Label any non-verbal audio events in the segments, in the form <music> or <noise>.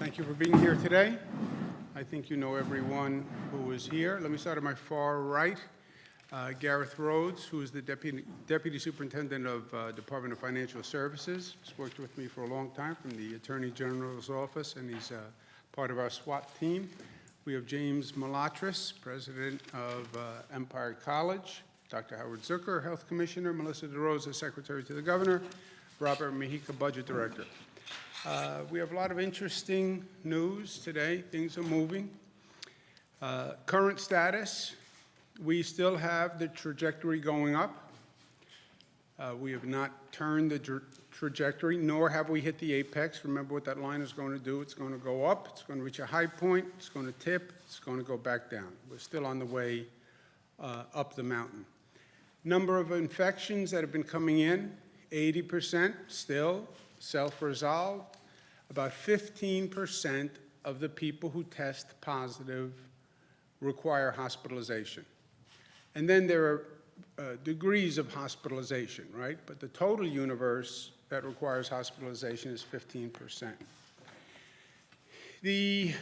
Thank you for being here today. I think you know everyone who is here. Let me start at my far right. Uh, Gareth Rhodes, who is the Deputy Deputy Superintendent of uh, Department of Financial Services. He's worked with me for a long time from the Attorney General's office, and he's uh, part of our SWAT team. We have James Malatras, President of uh, Empire College, Dr. Howard Zucker, Health Commissioner, Melissa DeRosa, Secretary to the Governor, Robert Mujica, Budget Director. Uh, We have a lot of interesting news today. Things are moving. Uh, Current status, we still have the trajectory going up. Uh, We have not turned the tra- trajectory, nor have we hit the apex. Remember what that line is going to do? It's going to go up, it's going to reach a high point, it's going to tip, it's going to go back down. We're still on the way uh, up the mountain. Number of infections that have been coming in, 80% still self-resolved. About 15% of the people who test positive require hospitalization. And then there are uh, degrees of hospitalization, right? But the total universe that requires hospitalization is 15%. The,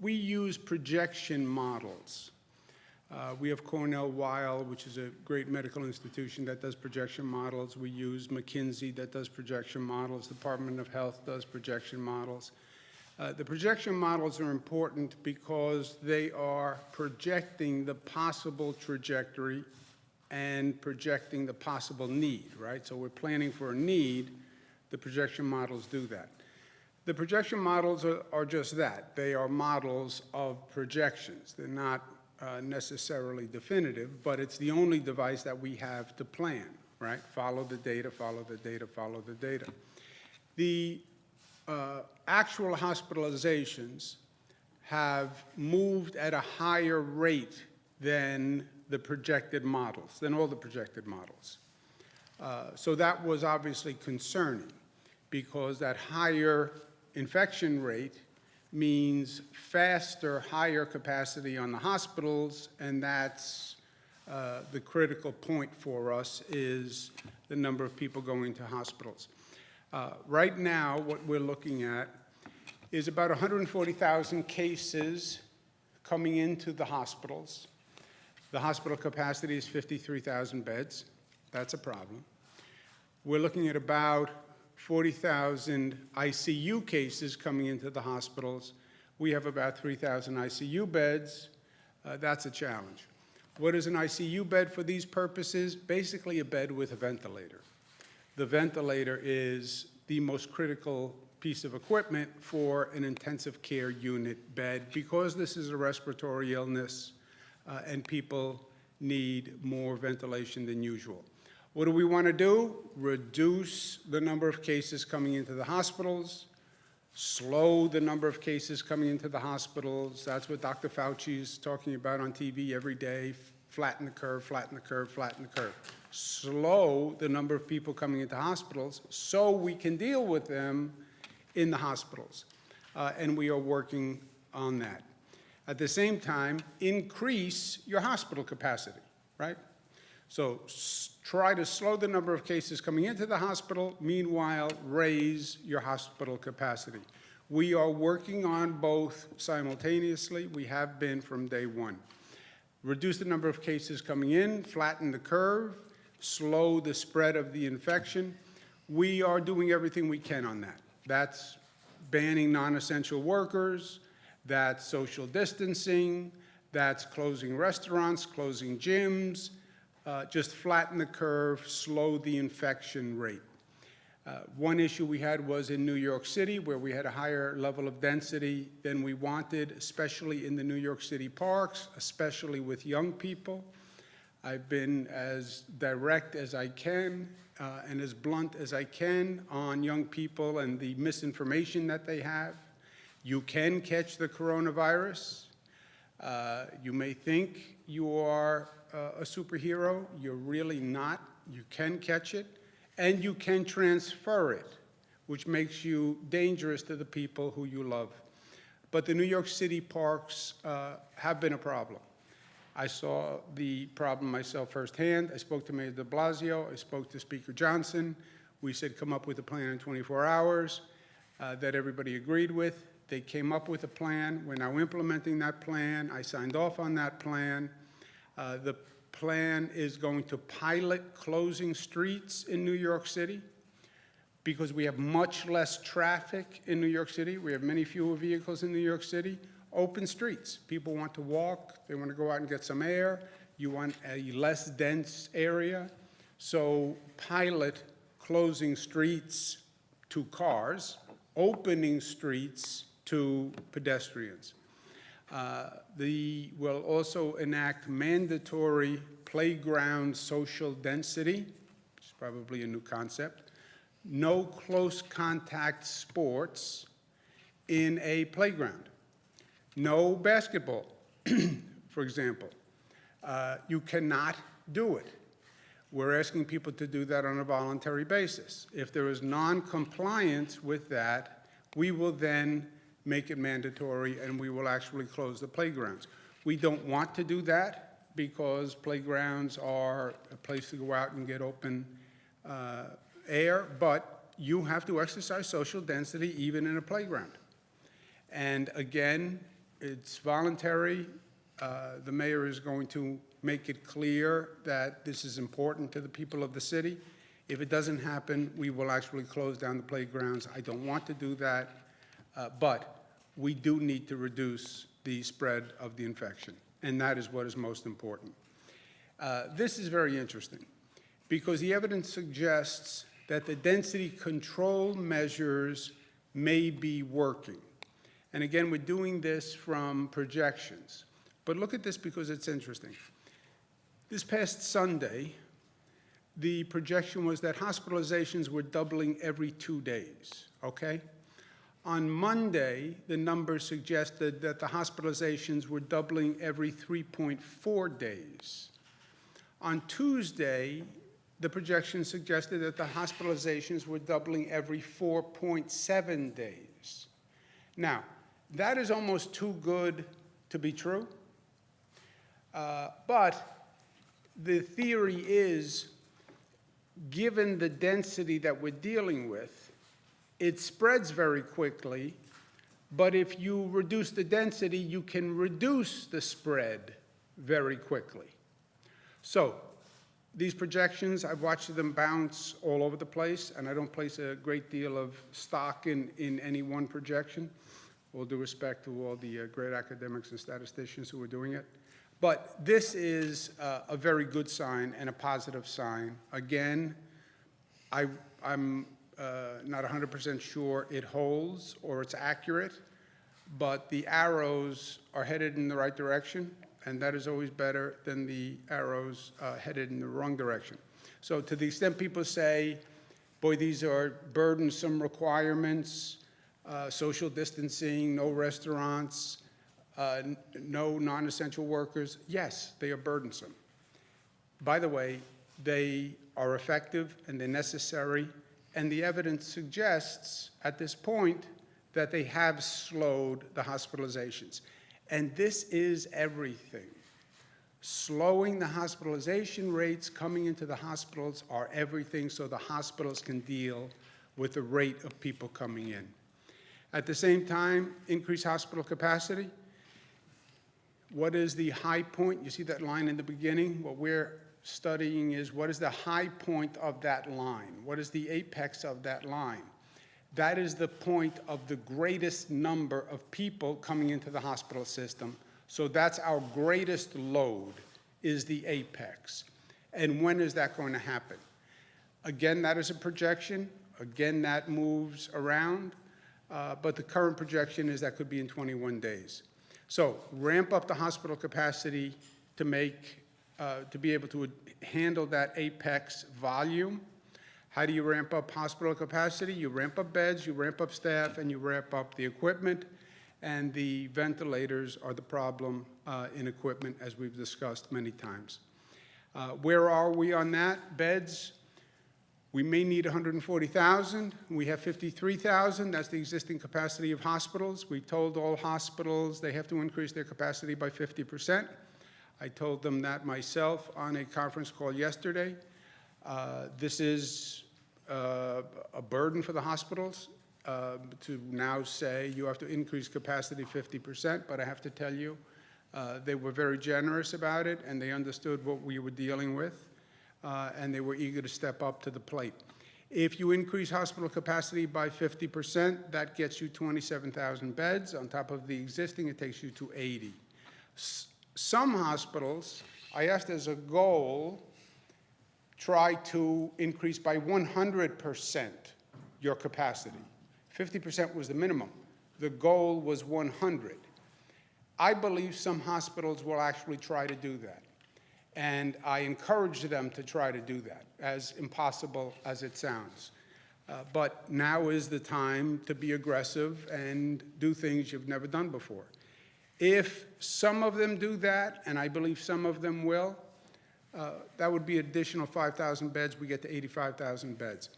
we use projection models. Uh, We have Cornell Weill, which is a great medical institution that does projection models. We use McKinsey that does projection models. The Department of Health does projection models. Uh, The projection models are important because they are projecting the possible trajectory and projecting the possible need, right? So we're planning for a need, the projection models do that. The projection models are, are just that. They are models of projections. They're not uh, necessarily definitive, but it's the only device that we have to plan, right? Follow the data, follow the data, follow the data. The uh, actual hospitalizations have moved at a higher rate than the projected models, than all the projected models. Uh, So that was obviously concerning, because that higher infection rate means faster, higher capacity on the hospitals, and that's uh, the critical point for us is the number of people going to hospitals. Uh, Right now, what we're looking at is about 140,000 cases coming into the hospitals. The hospital capacity is 53,000 beds. That's a problem. We're looking at about 40,000 ICU cases coming into the hospitals. We have about 3,000 ICU beds. Uh, That's a challenge. What is an ICU bed for these purposes? Basically, a bed with a ventilator. The ventilator is the most critical piece of equipment for an intensive care unit bed because this is a respiratory illness uh, and people need more ventilation than usual. What do we want to do? Reduce the number of cases coming into the hospitals, slow the number of cases coming into the hospitals. That's what Dr. Fauci is talking about on TV every day, flatten the curve, flatten the curve, flatten the curve. Slow the number of people coming into hospitals so we can deal with them in the hospitals. Uh, And we are working on that. At the same time, increase your hospital capacity, right? So try to slow the number of cases coming into the hospital, meanwhile, raise your hospital capacity. We are working on both simultaneously. We have been from day one. Reduce the number of cases coming in, flatten the curve, slow the spread of the infection. We are doing everything we can on that. That's banning non-essential workers, that's social distancing, that's closing restaurants, closing gyms, uh, just flatten the curve, slow the infection rate. Uh, One issue we had was in New York City, where we had a higher level of density than we wanted, especially in the New York City parks, especially with young people. I've been as direct as I can uh, and as blunt as I can on young people and the misinformation that they have. You can catch the coronavirus. Uh, You may think you are uh, a superhero. You're really not. You can catch it, and you can transfer it, which makes you dangerous to the people who you love. But the New York City parks uh, have been a problem. I saw the problem myself firsthand. I spoke to Mayor de Blasio. I spoke to Speaker Johnson. We said, come up with a plan in 24 hours. uh, that everybody agreed with. They came up with a plan. We're now implementing that plan. I signed off on that plan. Uh, The plan is going to pilot closing streets in New York City because we have much less traffic in New York City. We have many fewer vehicles in New York City. Open streets. People want to walk, they want to go out and get some air. You want a less dense area. So pilot closing streets to cars, opening streets to pedestrians. Uh, The, will also enact mandatory playground social density, which is probably a new concept. No close contact sports in a playground. No basketball, <clears throat> for example. Uh, You cannot do it. We're asking people to do that on a voluntary basis. If there is non-compliance with that, we will then make it mandatory and we will actually close the playgrounds. We don't want to do that because playgrounds are a place to go out and get open uh, air, but you have to exercise social density even in a playground. And again, it's voluntary. Uh, The mayor is going to make it clear that this is important to the people of the city. If it doesn't happen, we will actually close down the playgrounds. I don't want to do that, uh, but we do need to reduce the spread of the infection, and that is what is most important. Uh, This is very interesting, because the evidence suggests that the density control measures may be working. And again, we're doing this from projections. But look at this because it's interesting. This past Sunday, the projection was that hospitalizations were doubling every two days, okay? On Monday, the numbers suggested that the hospitalizations were doubling every 3.4 days. On Tuesday, the projection suggested that the hospitalizations were doubling every 4.7 days. Now, that is almost too good to be true. Uh, But the theory is, given the density that we're dealing with, it spreads very quickly, but if you reduce the density, you can reduce the spread very quickly. So these projections, I've watched them bounce all over the place, and I don't place a great deal of stock in, in any one projection. All due respect to all the uh, great academics and statisticians who are doing it. But this is uh, a very good sign and a positive sign. Again, I, I'm uh, not 100% sure it holds or it's accurate, but the arrows are headed in the right direction, and that is always better than the arrows uh, headed in the wrong direction. So to the extent people say, boy, these are burdensome requirements, uh, social distancing, no restaurants, uh, no non-essential workers, yes, they are burdensome. By the way, they are effective and they're necessary, and the evidence suggests at this point that they have slowed the hospitalizations. And this is everything. Slowing the hospitalization rates coming into the hospitals are everything so the hospitals can deal with the rate of people coming in. At the same time, increase hospital capacity. What is the high point? You see that line in the beginning? What we're studying is what is the high point of that line? What is the apex of that line? That is the point of the greatest number of people coming into the hospital system. So that's our greatest load, is the apex. And when is that going to happen? Again, that is a projection. Again, that moves around. Uh, But the current projection is that could be in 21 days. So ramp up the hospital capacity to make, uh, to be able to handle that apex volume. How do you ramp up hospital capacity? You ramp up beds, you ramp up staff, and you ramp up the equipment. And the ventilators are the problem uh, in equipment, as we've discussed many times. Uh, Where are we on that? Beds, we may need 140,000. We have 53,000. That's the existing capacity of hospitals. We told all hospitals they have to increase their capacity by 50%. I told them that myself on a conference call yesterday. Uh, This is uh, a burden for the hospitals. uh, to now say you have to increase capacity 50%, but I have to tell you, uh, they were very generous about it, and they understood what we were dealing with, uh, and they were eager to step up to the plate. If you increase hospital capacity by 50%, that gets you 27,000 beds. On top of the existing, it takes you to 80. S- Some hospitals, I asked as a goal, try to increase by 100% your capacity. 50% was the minimum. The goal was 100. I believe some hospitals will actually try to do that. And I encourage them to try to do that, as impossible as it sounds. Uh, But now is the time to be aggressive and do things you've never done before. If some of them do that, and I believe some of them will, uh, that would be additional 5,000 beds, we get to 85,000 beds.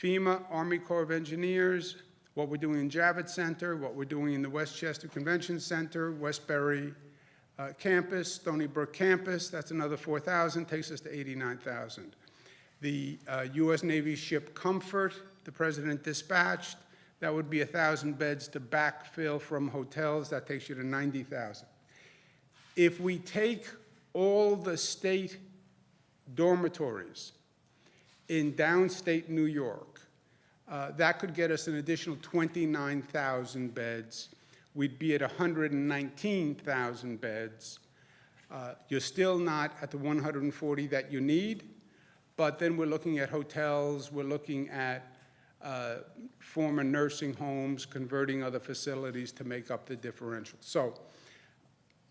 FEMA, Army Corps of Engineers, what we're doing in Javits Center, what we're doing in the Westchester Convention Center, Westbury uh, campus, Stony Brook campus, that's another 4,000, takes us to 89,000. The uh, U.S. Navy ship Comfort, the President dispatched, that would be 1,000 beds to backfill from hotels, that takes you to 90,000. If we take all the state dormitories in downstate New York, uh, that could get us an additional 29,000 beds. We'd be at 119,000 beds. Uh, You're still not at the 140 that you need, but then we're looking at hotels, we're looking at uh, former nursing homes, converting other facilities to make up the differential. So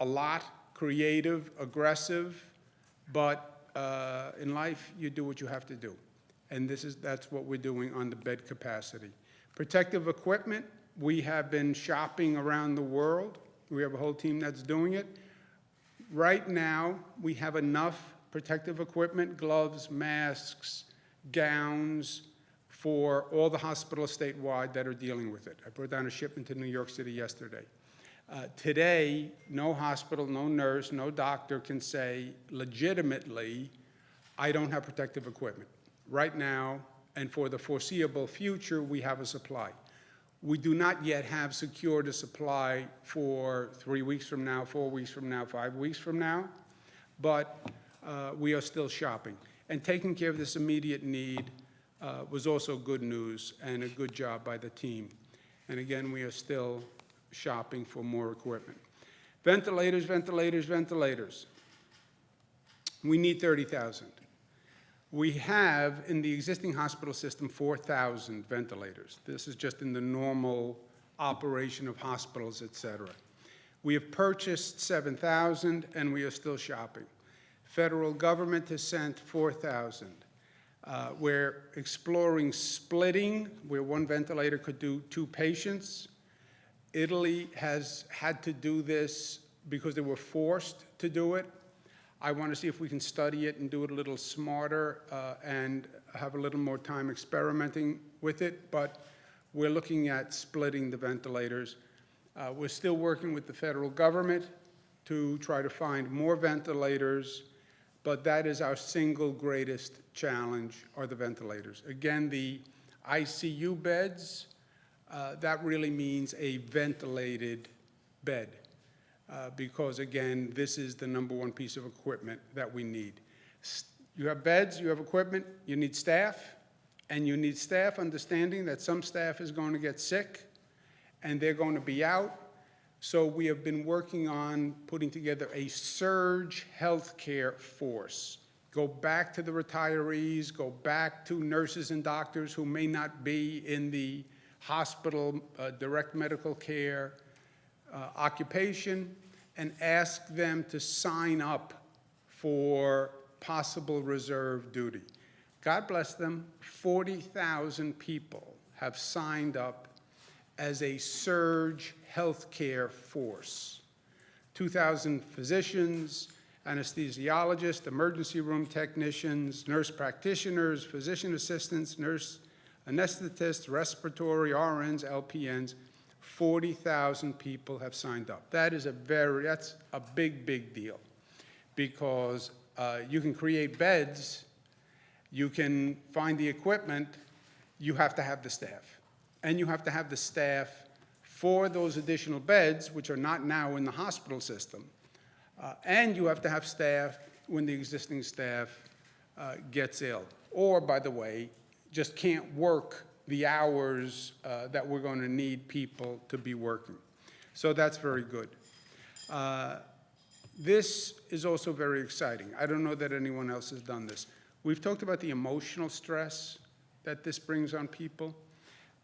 a lot, creative, aggressive, but uh, in life, you do what you have to do. And this is, that's what we're doing on the bed capacity. Protective equipment, we have been shopping around the world. We have a whole team that's doing it. Right now, we have enough protective equipment, gloves, masks, gowns, for all the hospitals statewide that are dealing with it. I brought down a shipment to New York City yesterday. Uh, Today, no hospital, no nurse, no doctor can say legitimately, I don't have protective equipment. Right now, and for the foreseeable future, we have a supply. We do not yet have secured a supply for three weeks from now, four weeks from now, five weeks from now, but uh, we are still shopping. And taking care of this immediate need uh, was also good news and a good job by the team. And again, we are still shopping for more equipment. Ventilators, ventilators, ventilators. We need 30,000. We have, in the existing hospital system, 4,000 ventilators. This is just in the normal operation of hospitals, et cetera. We have purchased 7,000, and we are still shopping. Federal government has sent 4,000. Uh, We're exploring splitting, where one ventilator could do two patients. Italy has had to do this because they were forced to do it. I want to see if we can study it and do it a little smarter uh, and have a little more time experimenting with it, but we're looking at splitting the ventilators. Uh, We're still working with the federal government to try to find more ventilators, but that is our single greatest challenge, are the ventilators. Again, the ICU beds, uh, that really means a ventilated bed, uh, because again, this is the number one piece of equipment that we need. You have beds, you have equipment, you need staff, and you need staff understanding that some staff is going to get sick, and they're going to be out. So we have been working on putting together a surge healthcare force. Go back to the retirees, go back to nurses and doctors who may not be in the hospital, uh, direct medical care uh, occupation, and ask them to sign up for possible reserve duty. God bless them, 40,000 people have signed up as a surge healthcare force. 2,000 physicians, anesthesiologists, emergency room technicians, nurse practitioners, physician assistants, nurse anesthetists, respiratory, RNs, LPNs. 40,000 people have signed up. That is a very, that's a big, big deal because uh, you can create beds, you can find the equipment, you have to have the staff. And you have to have the staff for those additional beds, which are not now in the hospital system. Uh, And you have to have staff when the existing staff uh, gets ill. Or, by the way, just can't work the hours uh, that we're going to need people to be working. So that's very good. Uh, This is also very exciting. I don't know that anyone else has done this. We've talked about the emotional stress that this brings on people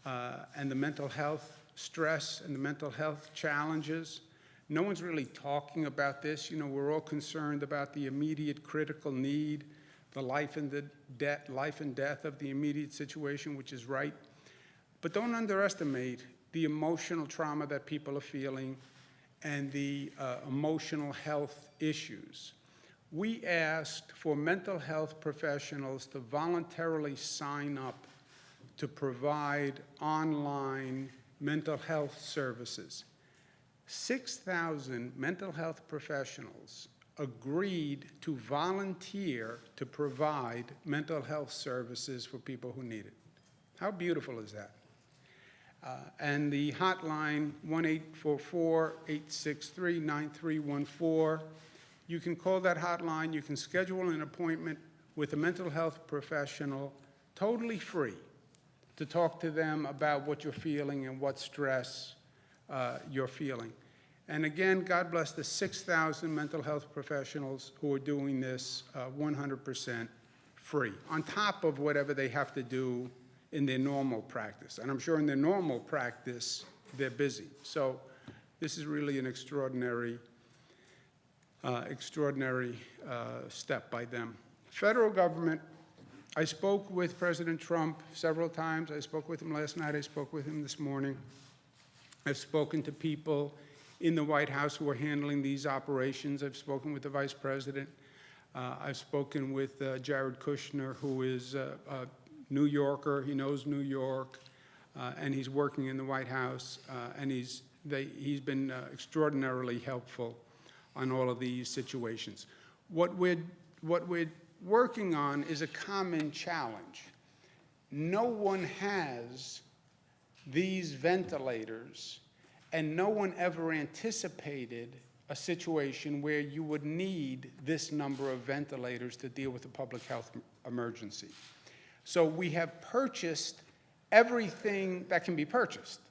uh, and the mental health stress and the mental health challenges. No one's really talking about this. You know, we're all concerned about the immediate critical need, the life and the death, life and death of the immediate situation, which is right. But don't underestimate the emotional trauma that people are feeling and the uh, emotional health issues. We asked for mental health professionals to voluntarily sign up to provide online mental health services. 6,000 mental health professionals agreed to volunteer to provide mental health services for people who need it. How beautiful is that? Uh, And the hotline, 1-844-863-9314, you can call that hotline, you can schedule an appointment with a mental health professional, totally free, to talk to them about what you're feeling and what stress uh, you're feeling. And again, God bless the 6,000 mental health professionals who are doing this uh, 100% free, on top of whatever they have to do in their normal practice. And I'm sure in their normal practice, they're busy. So this is really an extraordinary, uh, extraordinary uh, step by them. Federal government, I spoke with President Trump several times. I spoke with him last night. I spoke with him this morning. I've spoken to people in the White House who are handling these operations. I've spoken with the Vice President. Uh, I've spoken with uh, Jared Kushner, who is uh, a New Yorker. He knows New York, uh, and he's working in the White House, uh, and he's, they, he's been uh, extraordinarily helpful on all of these situations. What we're, what we're working on is a common challenge. No one has these ventilators, and no one ever anticipated a situation where you would need this number of ventilators to deal with a public health emergency. So we have purchased everything that can be purchased.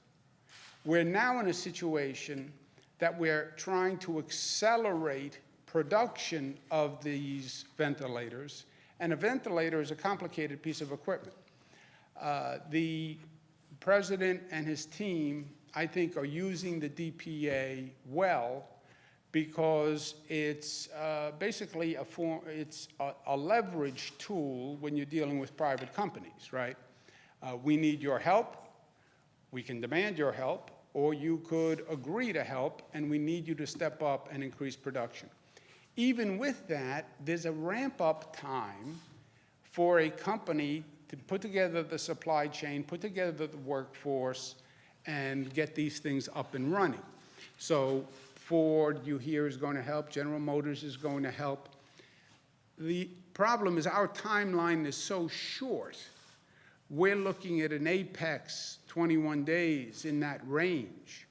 We're now in a situation that we're trying to accelerate production of these ventilators, and a ventilator is a complicated piece of equipment. Uh, The president and his team, I think, are using the DPA well because it's uh, basically a form, it's a, a leverage tool when you're dealing with private companies, right? Uh, we need your help, we can demand your help, or you could agree to help, and we need you to step up and increase production. Even with that, there's a ramp-up time for a company to put together the supply chain, put together the workforce, and get these things up and running. So Ford, you hear, is going to help, General Motors is going to help. The problem is our timeline is so short. We're looking at an apex 21 days in that range.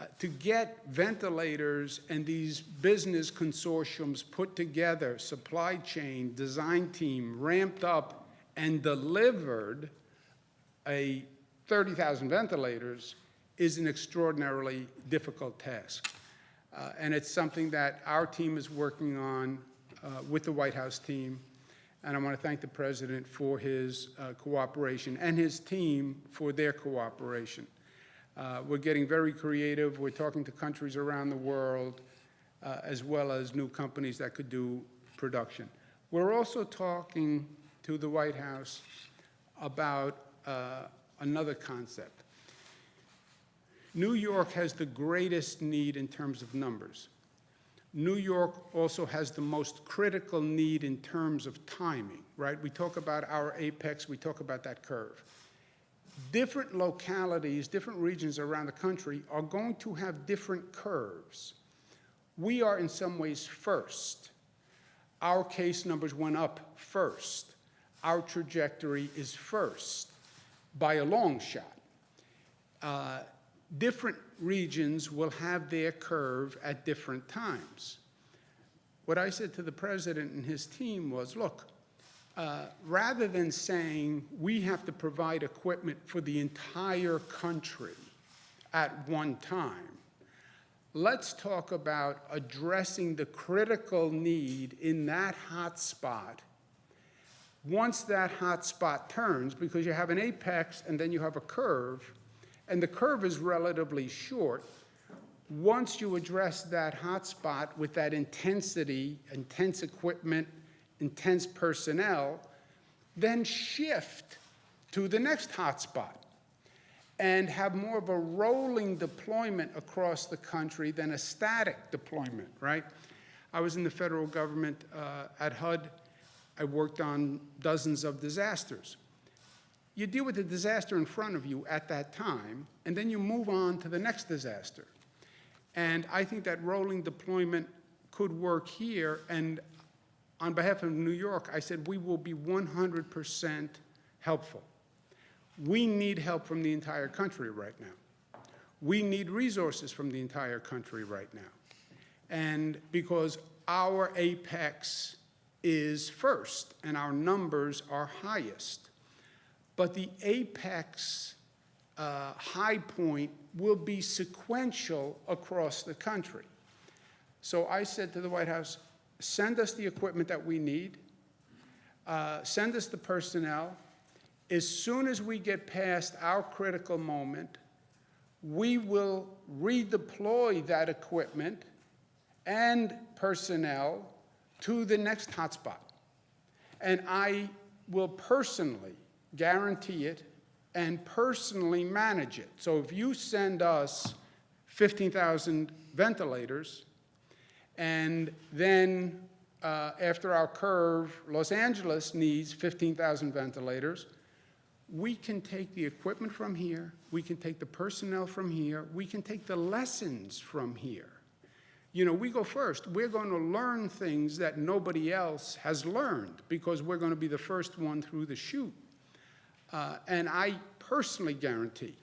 Uh, To get ventilators and these business consortiums put together, supply chain, design team, ramped up and delivered a 30,000 ventilators is an extraordinarily difficult task. Uh, And it's something that our team is working on uh, with the White House team. And I want to thank the President for his uh, cooperation and his team for their cooperation. Uh, We're getting very creative. We're talking to countries around the world, uh, as well as new companies that could do production. We're also talking to the White House about uh, another concept. New York has the greatest need in terms of numbers. New York also has the most critical need in terms of timing, right? We talk about our apex, we talk about that curve. Different localities, different regions around the country are going to have different curves. We are in some ways first. Our case numbers went up first. Our trajectory is first by a long shot. uh, different regions will have their curve at different times. What I said to the president and his team was, look, uh, rather than saying we have to provide equipment for the entire country at one time, let's talk about addressing the critical need in that hot spot. Once that hot spot turns, because you have an apex and then you have a curve, and the curve is relatively short, once you address that hot spot with that intensity, intense equipment, intense personnel, then shift to the next hotspot and have more of a rolling deployment across the country than a static deployment, right? I was in the federal government uh, at HUD. I worked on dozens of disasters. You deal with the disaster in front of you at that time, and then you move on to the next disaster. And I think that rolling deployment could work here, and on behalf of New York, I said we will be 100% helpful. We need help from the entire country right now. We need resources from the entire country right now. And because our apex is first and our numbers are highest, but the apex uh, high point will be sequential across the country. So I said to the White House, send us the equipment that we need, uh, send us the personnel. As soon as we get past our critical moment, we will redeploy that equipment and personnel to the next hotspot. And I will personally guarantee it and personally manage it. So if you send us 15,000 ventilators, and then uh, after our curve, Los Angeles needs 15,000 ventilators, we can take the equipment from here, we can take the personnel from here, we can take the lessons from here. You know, we go first. We're going to learn things that nobody else has learned because we're going to be the first one through the chute. Uh, and I personally guarantee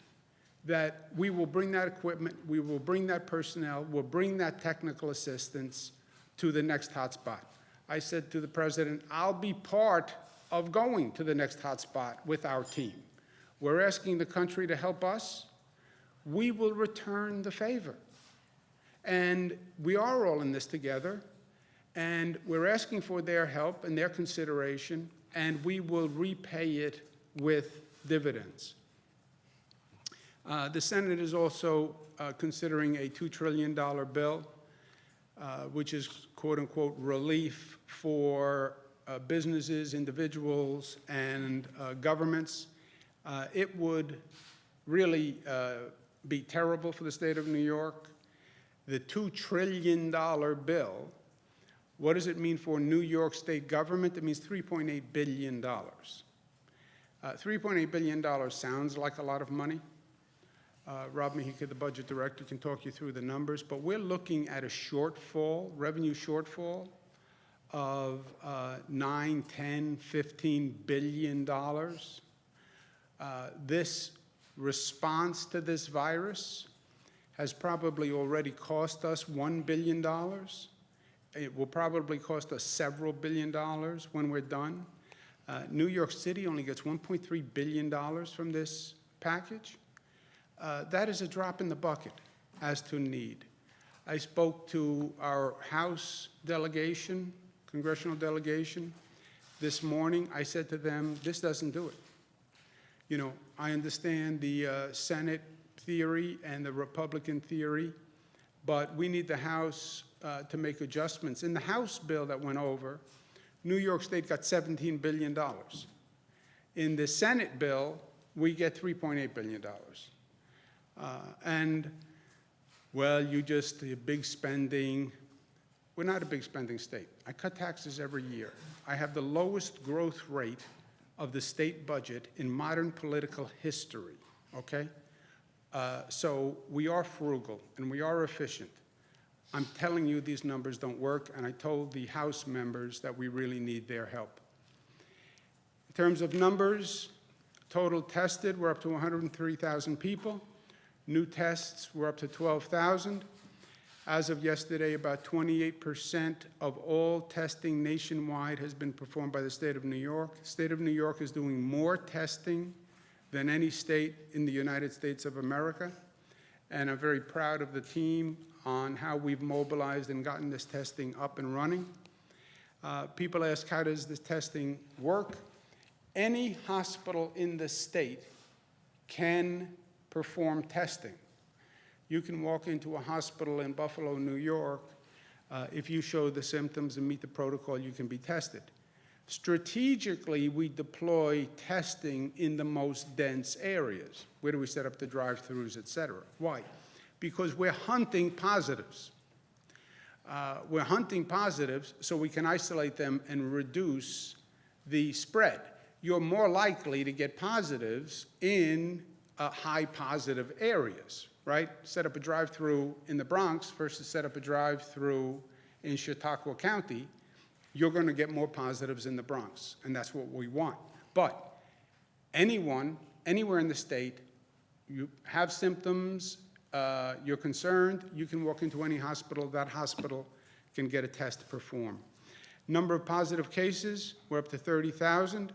that we will bring that equipment, we will bring that personnel, we'll bring that technical assistance to the next hotspot. I said to the president, I'll be part of going to the next hotspot with our team. We're asking the country to help us. We will return the favor. And we are all in this together, and we're asking for their help and their consideration, and we will repay it with dividends. Uh, the Senate is also uh, considering a $2 trillion bill, uh, which is quote-unquote relief for uh, businesses, individuals, and uh, governments. Uh, it would really be terrible for the state of New York. The $2 trillion bill, what does it mean for New York state government? It means $3.8 billion. $3.8 billion sounds like a lot of money. Uh, Rob Mujica, the budget director, can talk you through the numbers, but we're looking at a shortfall, revenue shortfall of uh, 9, 10, 15 billion dollars. Uh, this response to this virus has probably already cost us $1 billion. It will probably cost us several billion dollars when we're done. Uh, New York City only gets $1.3 billion from this package. Uh, that is a drop in the bucket as to need. I spoke to our House delegation, congressional delegation, this morning. I said to them, this doesn't do it. You know, I understand the uh, Senate theory and the Republican theory, but we need the House uh, to make adjustments. In the House bill that went over, New York State got $17 billion. In the Senate bill, we get $3.8 billion. Uh, and, well, you just, the big spending. We're not a big spending state. I cut taxes every year. I have the lowest growth rate of the state budget in modern political history, okay? Uh, so we are frugal and we are efficient. I'm telling you these numbers don't work, and I told the House members that we really need their help. In terms of numbers, total tested, we're up to 103,000 people. New tests were up to 12,000. As of yesterday, about 28% of all testing nationwide has been performed by the state of New York. The State of New York is doing more testing than any state in the United States of America. And I'm very proud of the team on how we've mobilized and gotten this testing up and running. Uh, People ask, how does this testing work? Any hospital in the state can perform testing. You can walk into a hospital in Buffalo, New York. uh, If you show the symptoms and meet the protocol, you can be tested. Strategically, we deploy testing in the most dense areas. Where do we set up the drive-throughs, et cetera? Why? Because we're hunting positives. Uh, We're hunting positives so we can isolate them and reduce the spread. You're more likely to get positives in uh, high positive areas, right? Set up a drive-through in the Bronx versus set up a drive-through in Chautauqua County, you're going to get more positives in the Bronx, and that's what we want. But anyone, anywhere in the state, you have symptoms, uh, you're concerned, you can walk into any hospital, that hospital can get a test performed. Number of positive cases, we're up to 30,000.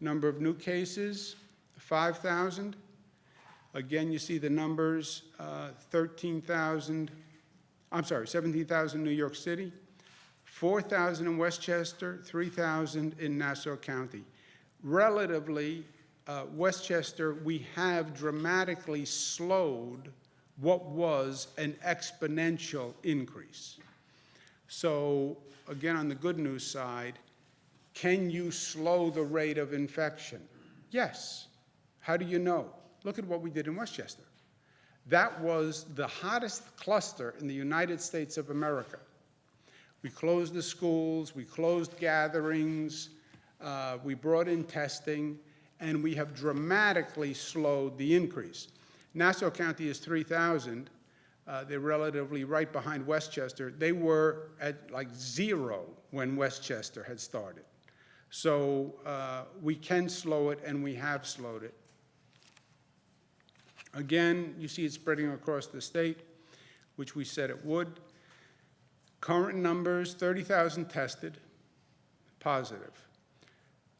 Number of new cases, 5,000. Again, you see the numbers, uh, 13,000, I'm sorry, 17,000 in New York City, 4,000 in Westchester, 3,000 in Nassau County. Relatively, uh, Westchester, we have dramatically slowed what was an exponential increase. So again, on the good news side, can you slow the rate of infection? Yes. How do you know? Look at what we did in Westchester. That was the hottest cluster in the United States of America. We closed the schools, we closed gatherings, uh, we brought in testing, and we have dramatically slowed the increase. Nassau County is 3,000. Uh, They're relatively right behind Westchester. They were at like zero when Westchester had started. So uh, we can slow it, and we have slowed it. Again, you see it spreading across the state, which we said it would. Current numbers, 30,000 tested, positive.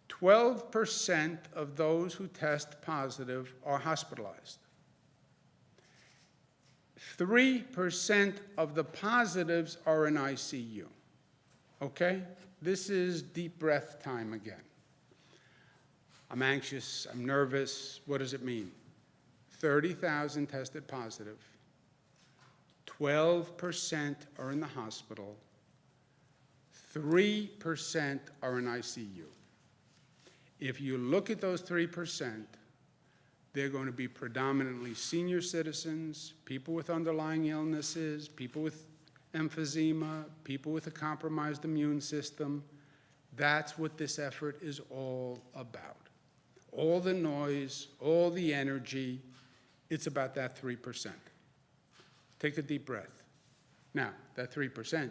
12% of those who test positive are hospitalized. 3% of the positives are in ICU. Okay? This is deep breath time again. I'm anxious, I'm nervous. What does it mean? 30,000 tested positive. 12% are in the hospital. 3% are in ICU. If you look at those 3%, they're going to be predominantly senior citizens, people with underlying illnesses, people with emphysema, people with a compromised immune system. That's what this effort is all about. All the noise, all the energy, it's about that 3%. Take a deep breath. Now, that 3%,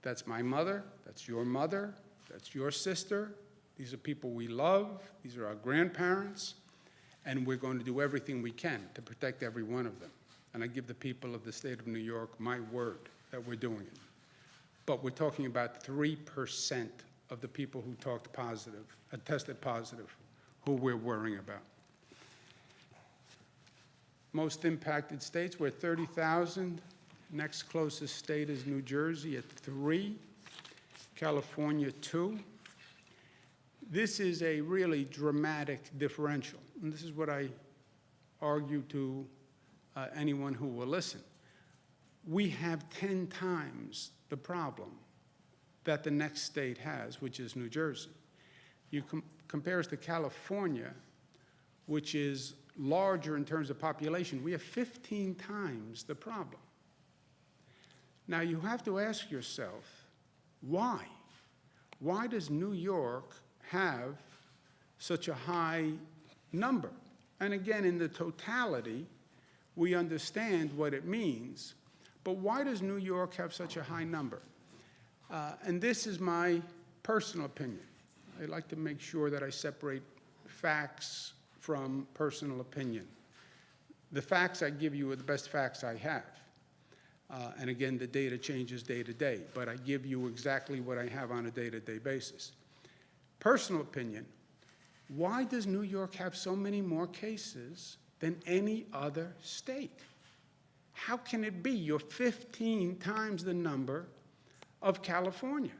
that's my mother, that's your mother, that's your sister. These are people we love, these are our grandparents, and we're going to do everything we can to protect every one of them. And I give the people of the state of New York my word that we're doing it. But we're talking about 3% of the people who talked positive, uh, tested positive, who we're worrying about. Most impacted states, we're 30,000. Next closest state is New Jersey at 3, California 2. This is a really dramatic differential, and this is what I argue to uh, anyone who will listen. We have 10 times the problem that the next state has, which is New Jersey. You com compare us to California, which is larger in terms of population, we have 15 times the problem. Now, you have to ask yourself, why? Why does New York have such a high number? And again, in the totality, we understand what it means, but why does New York have such a high number? Uh, and this is my personal opinion. I like to make sure that I separate facts from personal opinion. The facts I give you are the best facts I have. Uh, And again, the data changes day to day, but I give you exactly what I have on a day-to-day basis. Personal opinion, why does New York have so many more cases than any other state? How can it be you're 15 times the number of California?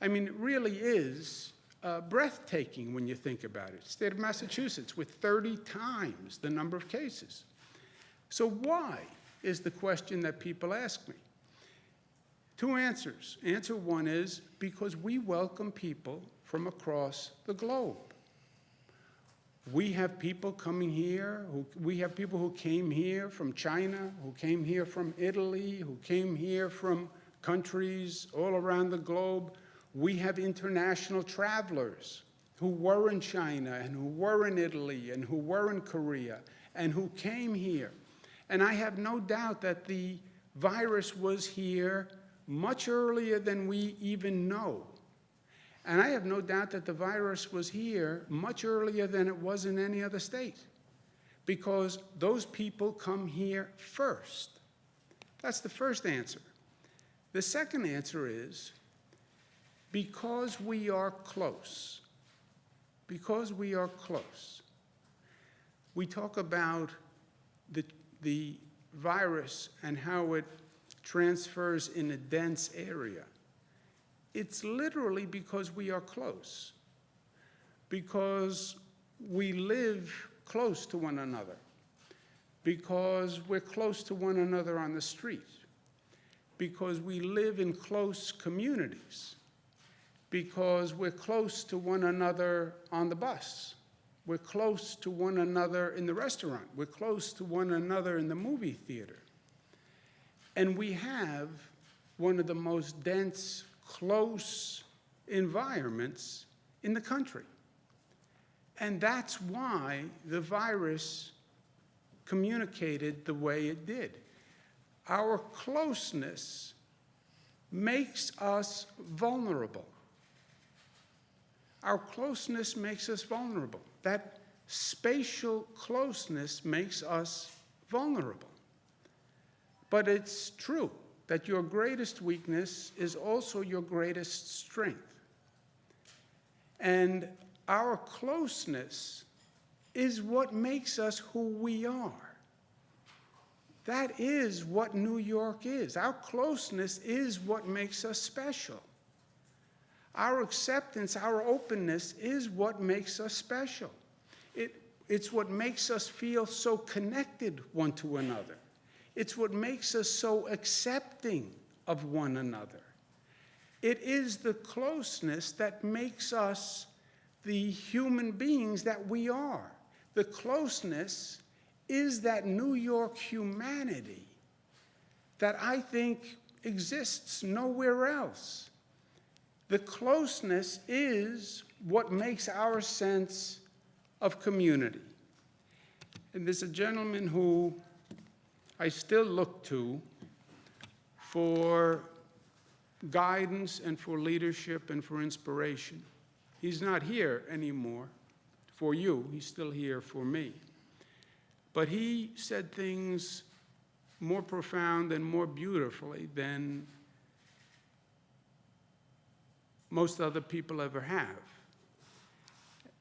I mean, it really is uh, breathtaking when you think about it. State of Massachusetts with 30 times the number of cases. So why is the question that people ask me. Two answers. Answer one is because we welcome people from across the globe. We have people coming here, who, we have people who came here from China, who came here from Italy, who came here from countries all around the globe. We have international travelers who were in China and who were in Italy and who were in Korea and who came here. And I have no doubt that the virus was here much earlier than we even know. And I have no doubt that the virus was here much earlier than it was in any other state because those people come here first. That's the first answer. The second answer is because we are close, because we are close, we talk about the, the virus and how it transfers in a dense area. It's literally because we are close, because we live close to one another, because we're close to one another on the street, because we live in close communities, because we're close to one another on the bus, we're close to one another in the restaurant, we're close to one another in the movie theater. And we have one of the most dense close environments in the country. And that's why the virus communicated the way it did. Our closeness makes us vulnerable. Our closeness makes us vulnerable. That spatial closeness makes us vulnerable. But it's true that your greatest weakness is also your greatest strength. And our closeness is what makes us who we are. That is what New York is. Our closeness is what makes us special. Our acceptance, our openness is what makes us special. It, it's what makes us feel so connected one to another. It's what makes us so accepting of one another. It is the closeness that makes us the human beings that we are. The closeness is that New York humanity that I think exists nowhere else. The closeness is what makes our sense of community. And there's a gentleman who I still look to for guidance and for leadership and for inspiration. He's not here anymore for you, he's still here for me. But he said things more profound and more beautifully than most other people ever have.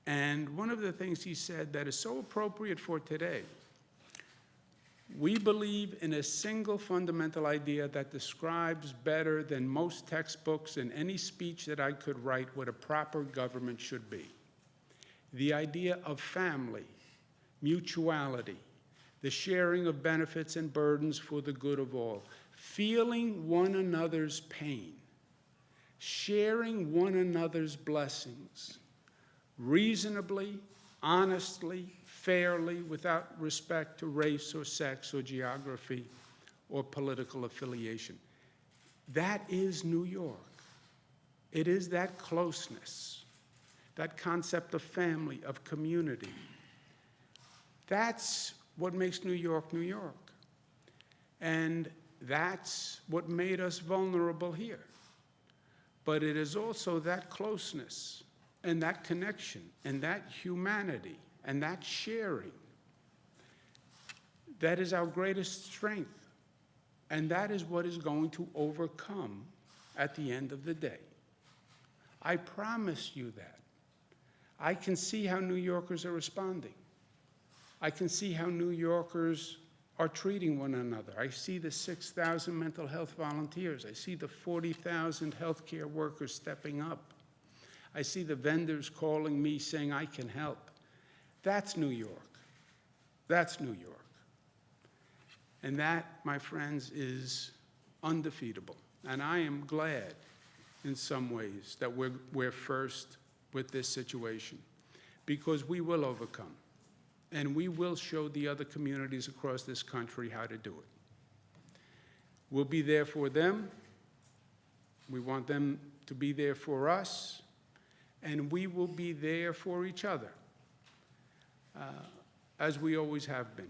And one of the things he said that is so appropriate for today we believe in a single fundamental idea that describes better than most textbooks and any speech that I could write what a proper government should be. The idea of family, mutuality, the sharing of benefits and burdens for the good of all, feeling one another's pain, sharing one another's blessings, reasonably, honestly, fairly without respect to race or sex or geography or political affiliation. That is New York. It is that closeness, that concept of family, of community. That's what makes New York New York. And that's what made us vulnerable here. But it is also that closeness and that connection and that humanity and that sharing That is our greatest strength. And that is what is going to overcome at the end of the day. I promise you that. I can see how New Yorkers are responding. I can see how New Yorkers are treating one another. I see the 6,000 mental health volunteers. I see the 40,000 healthcare workers stepping up. I see the vendors calling me saying, I can help. That's New York. That's New York. And that, my friends, is undefeatable. And I am glad, in some ways, that we're, we're first with this situation, because we will overcome. And we will show the other communities across this country how to do it. We'll be there for them. We want them to be there for us. And we will be there for each other, uh, as we always have been.